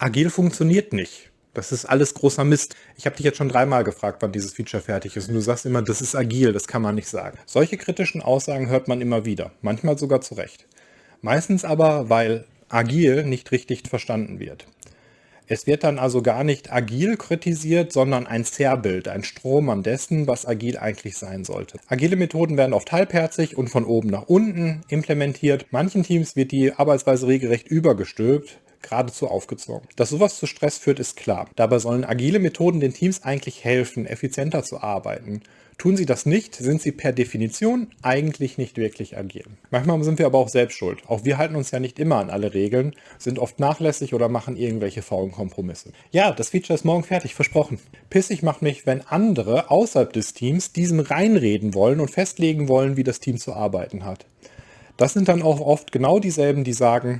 Agil funktioniert nicht. Das ist alles großer Mist. Ich habe dich jetzt schon dreimal gefragt, wann dieses Feature fertig ist und du sagst immer, das ist agil, das kann man nicht sagen. Solche kritischen Aussagen hört man immer wieder, manchmal sogar zu Recht. Meistens aber, weil agil nicht richtig verstanden wird. Es wird dann also gar nicht agil kritisiert, sondern ein Zerrbild, ein Strohmann dessen, was agil eigentlich sein sollte. Agile Methoden werden oft halbherzig und von oben nach unten implementiert. Manchen Teams wird die Arbeitsweise regelrecht übergestülpt, geradezu aufgezogen. Dass sowas zu Stress führt, ist klar. Dabei sollen agile Methoden den Teams eigentlich helfen, effizienter zu arbeiten. Tun sie das nicht, sind sie per Definition eigentlich nicht wirklich agil. Manchmal sind wir aber auch selbst schuld. Auch wir halten uns ja nicht immer an alle Regeln, sind oft nachlässig oder machen irgendwelche faulen Kompromisse. Ja, das Feature ist morgen fertig, versprochen. Pissig macht mich, wenn andere außerhalb des Teams diesem reinreden wollen und festlegen wollen, wie das Team zu arbeiten hat. Das sind dann auch oft genau dieselben, die sagen,